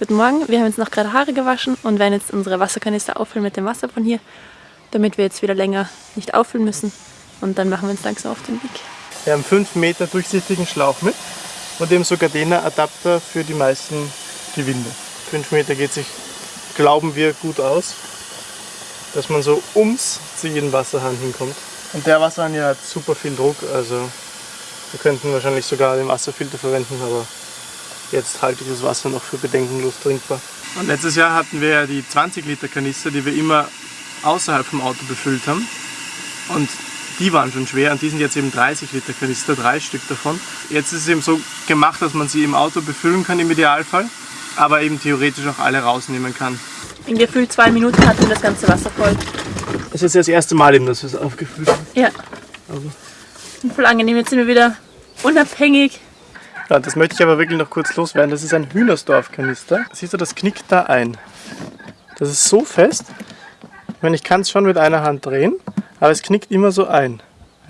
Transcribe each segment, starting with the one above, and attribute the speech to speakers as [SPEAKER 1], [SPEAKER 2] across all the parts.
[SPEAKER 1] Guten Morgen, wir haben jetzt noch gerade Haare gewaschen und werden jetzt unsere Wasserkanister auffüllen mit dem Wasser von hier, damit wir jetzt wieder länger nicht auffüllen müssen. Und dann machen wir uns langsam auf den Weg.
[SPEAKER 2] Wir haben 5 Meter durchsichtigen Schlauch mit und eben sogar den Adapter für die meisten Gewinde. 5 Meter geht sich, glauben wir, gut aus, dass man so ums zu jedem Wasserhahn hinkommt. Und der Wasserhahn hat super viel Druck, also wir könnten wahrscheinlich sogar den Wasserfilter verwenden, aber Jetzt halte ich das Wasser noch für bedenkenlos trinkbar. Und letztes Jahr hatten wir ja die 20 Liter Kanister, die wir immer außerhalb vom Auto befüllt haben. Und die waren schon schwer und die sind jetzt eben 30 Liter Kanister, drei Stück davon. Jetzt ist es eben so gemacht, dass man sie im Auto befüllen kann im Idealfall, aber eben theoretisch auch alle rausnehmen kann.
[SPEAKER 1] In gefühlt zwei Minuten hatten wir das ganze Wasser voll.
[SPEAKER 2] Das ist jetzt das erste Mal eben, dass wir es aufgefüllt haben.
[SPEAKER 1] Ja. Also. Voll angenehm, jetzt sind wir wieder unabhängig
[SPEAKER 2] ja, das möchte ich aber wirklich noch kurz loswerden. Das ist ein Hühnersdorf-Kanister. Siehst du, das knickt da ein. Das ist so fest. Ich meine, ich kann es schon mit einer Hand drehen, aber es knickt immer so ein.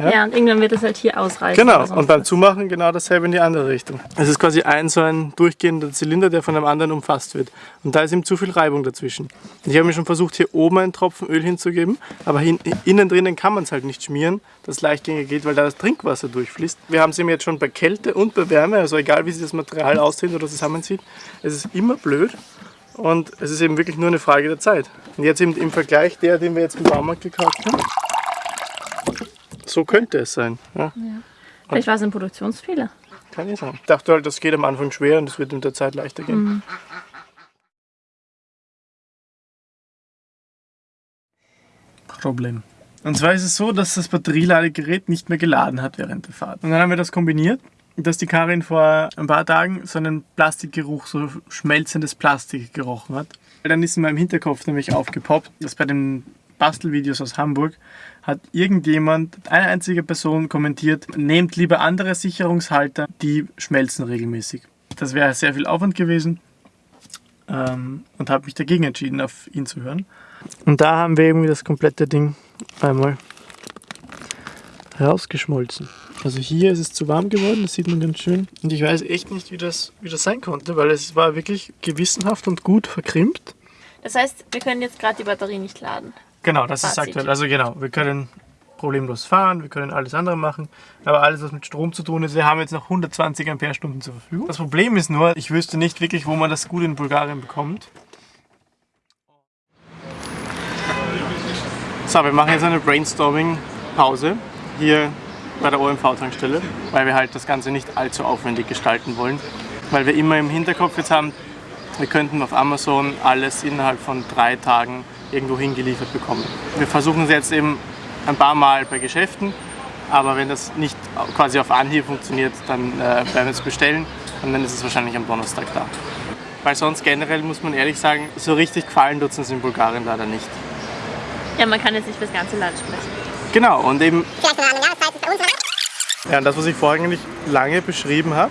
[SPEAKER 1] Ja? ja, und irgendwann wird es halt hier ausreißen.
[SPEAKER 2] Genau, und beim Zumachen genau dasselbe in die andere Richtung. Es ist quasi ein so ein durchgehender Zylinder, der von einem anderen umfasst wird. Und da ist ihm zu viel Reibung dazwischen. Ich habe mir schon versucht, hier oben einen Tropfen Öl hinzugeben, aber hin, innen drinnen kann man es halt nicht schmieren, dass leichtgängig geht, weil da das Trinkwasser durchfließt. Wir haben es ihm jetzt schon bei Kälte und bei Wärme, also egal wie sich das Material aussieht oder zusammenzieht, es ist immer blöd. Und es ist eben wirklich nur eine Frage der Zeit. Und jetzt eben im Vergleich der, den wir jetzt im Baumarkt gekauft haben, so könnte es sein. Ja. ja.
[SPEAKER 1] Vielleicht war es ein Produktionsfehler.
[SPEAKER 2] Kann ja sein. Ich dachte halt, das geht am Anfang schwer und es wird mit der Zeit leichter gehen. Mhm. Problem. Und zwar ist es so, dass das Batterieladegerät nicht mehr geladen hat während der Fahrt. Und dann haben wir das kombiniert, dass die Karin vor ein paar Tagen so einen Plastikgeruch, so schmelzendes Plastik gerochen hat. Dann ist in meinem Hinterkopf nämlich aufgepoppt, dass bei den Bastelvideos aus Hamburg hat irgendjemand, eine einzige Person kommentiert, nehmt lieber andere Sicherungshalter, die schmelzen regelmäßig. Das wäre sehr viel Aufwand gewesen ähm, und habe mich dagegen entschieden, auf ihn zu hören. Und da haben wir irgendwie das komplette Ding einmal rausgeschmolzen. Also hier ist es zu warm geworden, das sieht man ganz schön. Und ich weiß echt nicht, wie das, wie das sein konnte, weil es war wirklich gewissenhaft und gut verkrimpt.
[SPEAKER 1] Das heißt, wir können jetzt gerade die Batterie nicht laden.
[SPEAKER 2] Genau, das Fazit. ist aktuell. Also genau, wir können problemlos fahren, wir können alles andere machen, aber alles, was mit Strom zu tun ist, wir haben jetzt noch 120 Ampere-Stunden zur Verfügung. Das Problem ist nur, ich wüsste nicht wirklich, wo man das gut in Bulgarien bekommt. So, wir machen jetzt eine Brainstorming-Pause hier bei der OMV-Tankstelle, weil wir halt das Ganze nicht allzu aufwendig gestalten wollen. Weil wir immer im Hinterkopf jetzt haben, wir könnten auf Amazon alles innerhalb von drei Tagen irgendwo hingeliefert bekommen. Wir versuchen es jetzt eben ein paar Mal bei Geschäften, aber wenn das nicht quasi auf Anhieb funktioniert, dann äh, werden wir es bestellen und dann ist es wahrscheinlich am Donnerstag da. Weil sonst generell muss man ehrlich sagen, so richtig gefallen tut es uns in Bulgarien leider nicht.
[SPEAKER 1] Ja, man kann jetzt nicht für das ganze Land sprechen.
[SPEAKER 2] Genau, und eben... Ja, und das, was ich vorhin nicht lange beschrieben habe,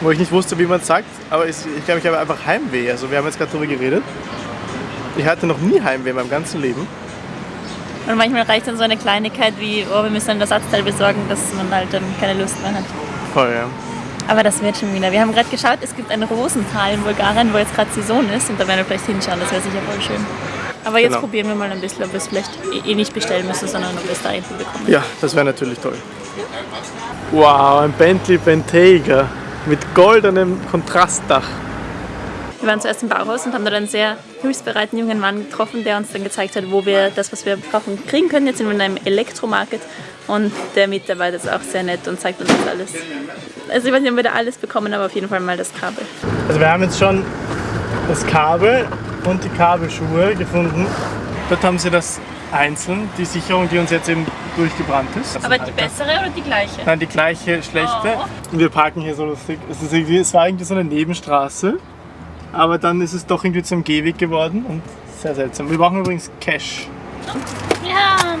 [SPEAKER 2] wo ich nicht wusste, wie man es sagt, aber ich, ich glaube, ich habe einfach Heimweh. Also wir haben jetzt gerade darüber geredet. Ich hatte noch nie Heimweh in meinem ganzen Leben.
[SPEAKER 1] Und manchmal reicht dann so eine Kleinigkeit wie, oh, wir müssen ein Ersatzteil besorgen, dass man halt dann keine Lust mehr hat.
[SPEAKER 2] Voll, ja.
[SPEAKER 1] Aber das wird schon wieder. Wir haben gerade geschaut, es gibt ein Rosental in Bulgarien, wo jetzt gerade Saison ist und da werden wir vielleicht hinschauen, das wäre sicher voll schön. Aber jetzt genau. probieren wir mal ein bisschen, ob wir es vielleicht eh, eh nicht bestellen müssen, sondern ob wir es da hinten bekommen.
[SPEAKER 2] Ja, das wäre natürlich toll. Wow, ein Bentley Bentayga mit goldenem Kontrastdach.
[SPEAKER 1] Wir waren zuerst im Bauhaus und haben dort einen sehr hilfsbereiten jungen Mann getroffen, der uns dann gezeigt hat, wo wir das, was wir brauchen, kriegen können. Jetzt sind wir in einem Elektromarket und der Mitarbeiter ist auch sehr nett und zeigt uns das alles. Also ich weiß nicht, ob wir da alles bekommen, aber auf jeden Fall mal das Kabel.
[SPEAKER 2] Also wir haben jetzt schon das Kabel und die Kabelschuhe gefunden. Dort haben sie das einzeln, die Sicherung, die uns jetzt eben durchgebrannt ist.
[SPEAKER 1] Aber die bessere oder die gleiche?
[SPEAKER 2] Nein, die gleiche, schlechte. Oh. Wir parken hier so lustig. Es, ist irgendwie, es war irgendwie so eine Nebenstraße. Aber dann ist es doch irgendwie zum Gehweg geworden und sehr seltsam. Wir brauchen übrigens Cash. Ja.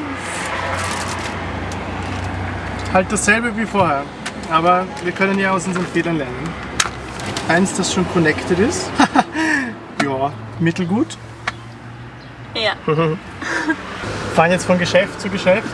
[SPEAKER 2] Halt dasselbe wie vorher. Aber wir können ja aus unseren Fehlern lernen. Eins, das schon connected ist. ja, mittelgut.
[SPEAKER 1] Ja.
[SPEAKER 2] Fahren jetzt von Geschäft zu Geschäft.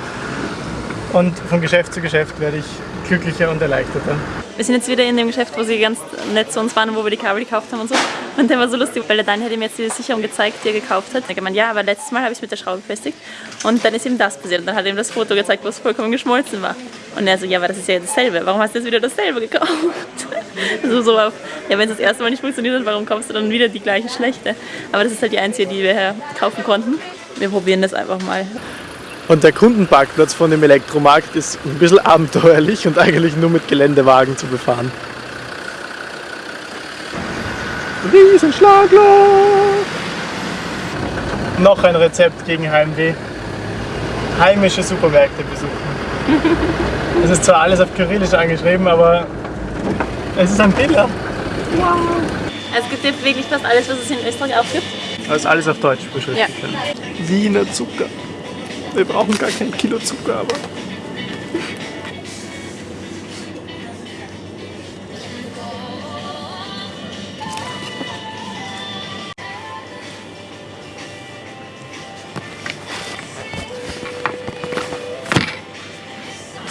[SPEAKER 2] Und von Geschäft zu Geschäft werde ich glücklicher und erleichterter.
[SPEAKER 1] Wir sind jetzt wieder in dem Geschäft, wo sie ganz nett zu uns waren und wo wir die Kabel gekauft haben und so. Und der war so lustig, weil der Daniel hat ihm jetzt diese Sicherung gezeigt, die er gekauft hat. Er hat gemeint, ja, aber letztes Mal habe ich es mit der Schraube befestigt und dann ist ihm das passiert. Und dann hat er ihm das Foto gezeigt, wo es vollkommen geschmolzen war. Und er so, ja, aber das ist ja dasselbe. Warum hast du jetzt wieder dasselbe gekauft? also so auf, ja, wenn es das erste Mal nicht funktioniert hat, warum kaufst du dann wieder die gleiche schlechte? Aber das ist halt die einzige, die wir kaufen konnten. Wir probieren das einfach mal.
[SPEAKER 2] Und der Kundenparkplatz von dem Elektromarkt ist ein bisschen abenteuerlich und eigentlich nur mit Geländewagen zu befahren. Riesenschlagloch! Noch ein Rezept gegen Heimweh. Heimische Supermärkte besuchen. Es ist zwar alles auf Kyrillisch angeschrieben, aber es ist ein Biller.
[SPEAKER 1] Ja. Es gibt jetzt wirklich fast alles, was es in Österreich auch gibt.
[SPEAKER 2] Ist alles auf Deutsch beschriftet. Ja. Wiener Zucker. Wir brauchen gar kein Kilo Zucker, aber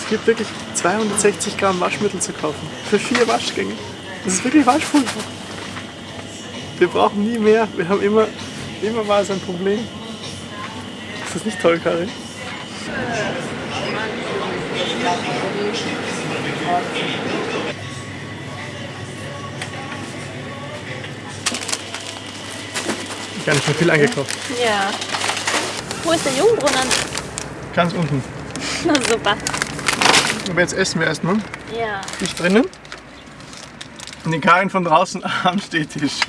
[SPEAKER 2] Es gibt wirklich 260 Gramm Waschmittel zu kaufen. Für vier Waschgänge. Das ist wirklich Waschpulver. Wir brauchen nie mehr. Wir haben immer, immer mal so ein Problem. Ist das nicht toll, Karin? Gar nicht mehr viel eingekauft.
[SPEAKER 1] Ja. Wo ist der Jungbrunnen?
[SPEAKER 2] Ganz unten.
[SPEAKER 1] Na super.
[SPEAKER 2] Aber jetzt essen wir erstmal.
[SPEAKER 1] Ja.
[SPEAKER 2] Ich drinnen. Und den Karin von draußen am Stehtisch.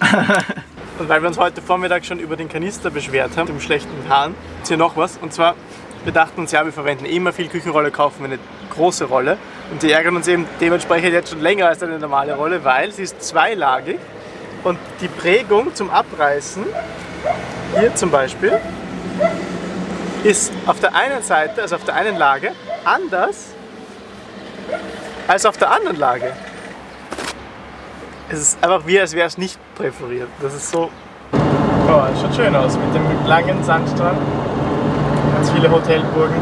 [SPEAKER 2] Und weil wir uns heute Vormittag schon über den Kanister beschwert haben, dem schlechten Hahn, ist hier noch was. Und zwar, wir dachten uns, ja, wir verwenden immer viel Küchenrolle, kaufen wir eine große Rolle. Und die ärgern uns eben dementsprechend jetzt schon länger als eine normale Rolle, weil sie ist zweilagig. Und die Prägung zum Abreißen, hier zum Beispiel, ist auf der einen Seite, also auf der einen Lage, anders als auf der anderen Lage. Es ist einfach wie, als wäre es nicht präferiert. Das ist so... Oh, das schaut schön aus mit dem langen Sandstrand. Ganz viele Hotelburgen.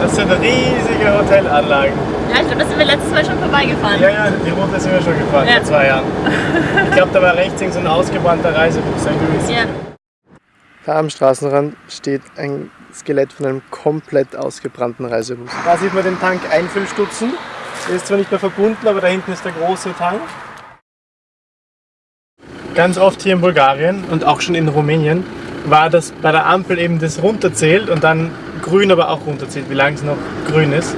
[SPEAKER 2] Das sind riesige Hotelanlagen.
[SPEAKER 1] Ja, ich glaube, da sind wir letztes Mal schon vorbeigefahren.
[SPEAKER 2] Ja, ja, die Route sind wir schon gefahren,
[SPEAKER 1] Ja.
[SPEAKER 2] vor zwei Jahren. Ich glaube, da war rechts irgend so ein ausgebrannter Reisebus, ein grünes.
[SPEAKER 1] Ja.
[SPEAKER 2] Da am Straßenrand steht ein Skelett von einem komplett ausgebrannten Reisebus. Da sieht man den Tank Einfüllstutzen. Der ist zwar nicht mehr verbunden, aber da hinten ist der große Tank. Ganz oft hier in Bulgarien und auch schon in Rumänien war das bei der Ampel eben das runterzählt und dann grün aber auch runterzählt, wie lange es noch grün ist.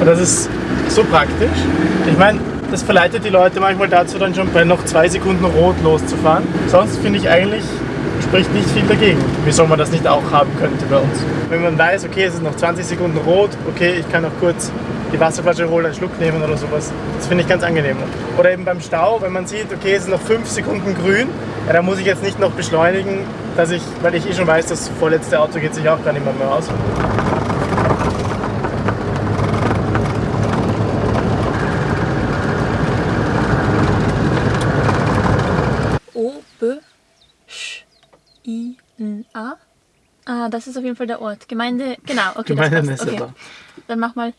[SPEAKER 2] Und das ist so praktisch. Ich meine, das verleitet die Leute manchmal dazu, dann schon bei noch zwei Sekunden rot loszufahren. Sonst finde ich eigentlich, spricht nicht viel dagegen. Wieso man das nicht auch haben könnte bei uns. Wenn man weiß, okay, es ist noch 20 Sekunden rot, okay, ich kann noch kurz die Wasserflasche holen, einen Schluck nehmen oder sowas. Das finde ich ganz angenehm. Oder eben beim Stau, wenn man sieht, okay, es ist noch 5 Sekunden grün, ja, dann muss ich jetzt nicht noch beschleunigen, dass ich, weil ich eh schon weiß, das vorletzte Auto geht sich auch gar nicht mehr, mehr aus.
[SPEAKER 1] O, B, Sch, I, N, A. Ah, das ist auf jeden Fall der Ort. Gemeinde, genau, okay,
[SPEAKER 2] Gemeinde
[SPEAKER 1] das passt. Okay. Dann mach mal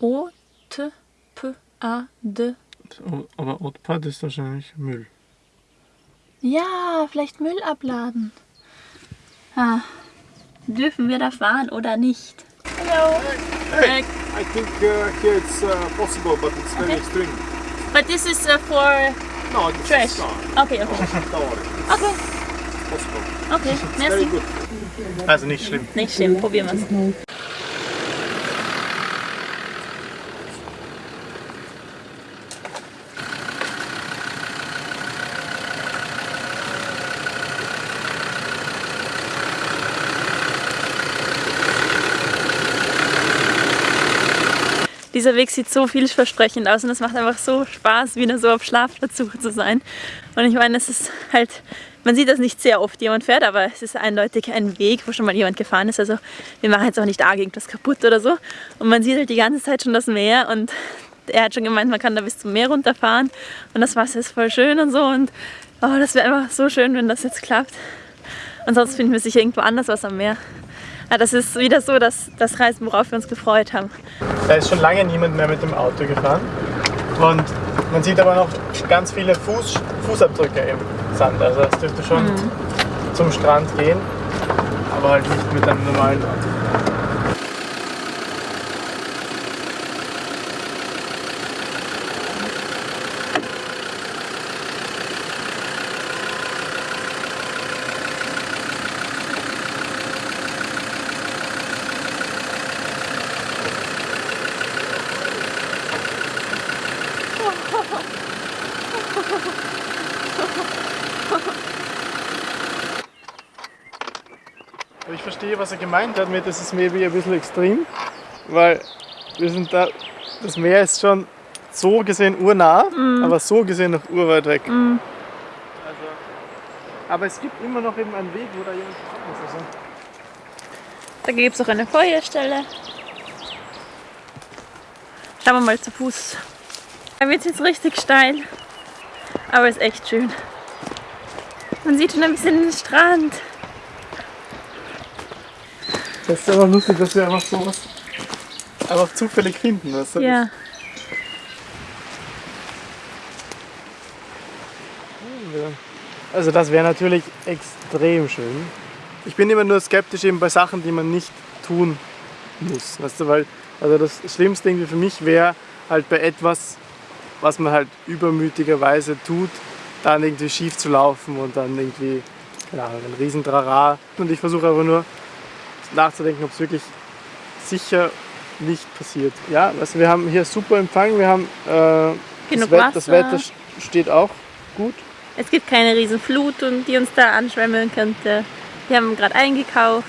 [SPEAKER 1] O, T, P, A, D.
[SPEAKER 2] Aber Otpad ist wahrscheinlich Müll.
[SPEAKER 1] Ja, vielleicht Müll abladen. Ah, dürfen wir da fahren oder nicht? Hallo.
[SPEAKER 3] Hey, I think uh, here it's uh, possible, but it's very
[SPEAKER 1] Okay.
[SPEAKER 3] extreme.
[SPEAKER 1] But this is uh, for
[SPEAKER 3] No, it's
[SPEAKER 1] trash.
[SPEAKER 3] No,
[SPEAKER 1] Okay, okay.
[SPEAKER 3] don't worry,
[SPEAKER 1] Okay,
[SPEAKER 3] it's possible.
[SPEAKER 1] okay.
[SPEAKER 3] Very
[SPEAKER 1] Merci.
[SPEAKER 3] good.
[SPEAKER 2] Also nicht schlimm.
[SPEAKER 1] Nicht schlimm, probieren wir es. Dieser Weg sieht so vielversprechend aus und es macht einfach so Spaß, wieder so auf Schlafplatzsuche zu sein. Und ich meine, es ist halt, man sieht das nicht sehr oft, jemand fährt, aber es ist eindeutig ein Weg, wo schon mal jemand gefahren ist. Also wir machen jetzt auch nicht arg irgendwas kaputt oder so. Und man sieht halt die ganze Zeit schon das Meer und er hat schon gemeint, man kann da bis zum Meer runterfahren und das Wasser ist voll schön und so. Und oh, das wäre einfach so schön, wenn das jetzt klappt. Und sonst finden wir sicher irgendwo anders was am Meer. Ah, das ist wieder so das, das Reisen, worauf wir uns gefreut haben.
[SPEAKER 2] Da ist schon lange niemand mehr mit dem Auto gefahren. Und man sieht aber noch ganz viele Fuß, Fußabdrücke im Sand. Also es dürfte schon zum Strand gehen, aber halt nicht mit einem normalen Auto. Ich verstehe, was er gemeint hat mit, das ist maybe ein bisschen extrem, weil wir sind da, das Meer ist schon so gesehen urnah, aber so gesehen noch urweit weg. Also, aber es gibt immer noch eben einen Weg, wo da jemand muss. Also,
[SPEAKER 1] Da gibt es auch eine Feuerstelle. Schauen wir mal zu Fuß. Da wird jetzt richtig steil, aber ist echt schön. Man sieht schon ein bisschen den Strand.
[SPEAKER 2] das ist aber lustig, dass wir einfach sowas einfach zufällig finden. Weißt du?
[SPEAKER 1] Ja.
[SPEAKER 2] Also das wäre natürlich extrem schön. Ich bin immer nur skeptisch eben bei Sachen, die man nicht tun muss. Weißt du, weil also das Schlimmste irgendwie für mich wäre halt bei etwas, was man halt übermütigerweise tut, dann irgendwie schief zu laufen und dann irgendwie, keine Ahnung, ein Riesentrara. Und ich versuche aber nur nachzudenken, ob es wirklich sicher nicht passiert. Ja, also wir haben hier super Empfang, wir haben äh,
[SPEAKER 1] Genug
[SPEAKER 2] das, Wett- das. Wetter steht auch gut.
[SPEAKER 1] Es gibt keine riesen Flut, und die uns da anschwemmeln könnte. Wir haben gerade eingekauft.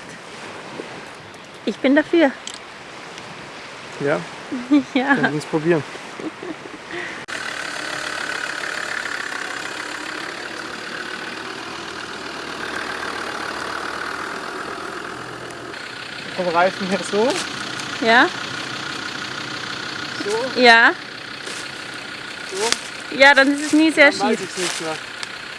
[SPEAKER 1] Ich bin dafür.
[SPEAKER 2] Ja,
[SPEAKER 1] Ja.
[SPEAKER 2] können wir uns probieren. Vom Reifen her so,
[SPEAKER 1] Ja?
[SPEAKER 2] so,
[SPEAKER 1] Ja?
[SPEAKER 2] so,
[SPEAKER 1] Ja, dann ist es nie sehr schief.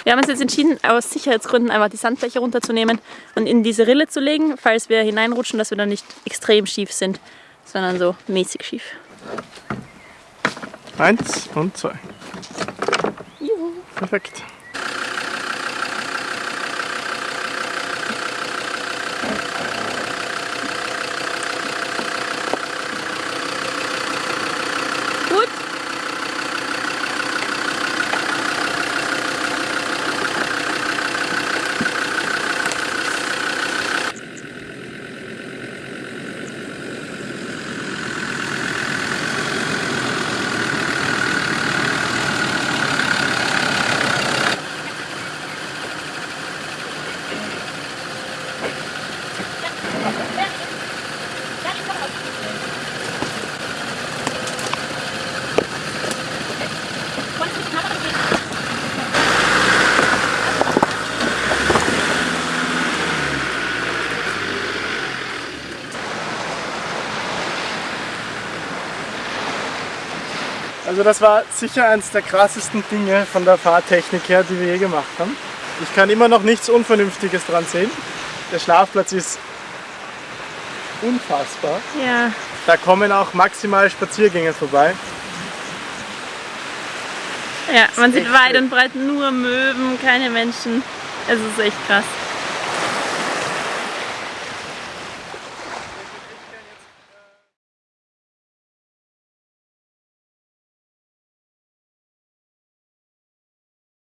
[SPEAKER 1] Wir haben uns jetzt entschieden, aus Sicherheitsgründen einfach die Sandfläche runterzunehmen und in diese Rille zu legen, falls wir hineinrutschen, dass wir dann nicht extrem schief sind, sondern so mäßig schief.
[SPEAKER 2] Eins und zwei.
[SPEAKER 1] Juhu.
[SPEAKER 2] Perfekt.
[SPEAKER 1] Gut.
[SPEAKER 2] Also das war sicher eines der krassesten Dinge von der Fahrtechnik her, die wir je gemacht haben. Ich kann immer noch nichts Unvernünftiges dran sehen. Der Schlafplatz ist unfassbar.
[SPEAKER 1] Ja.
[SPEAKER 2] Da kommen auch maximal Spaziergänger vorbei.
[SPEAKER 1] Ja, man sieht weit und breit nur Möwen, keine Menschen. Es ist echt krass.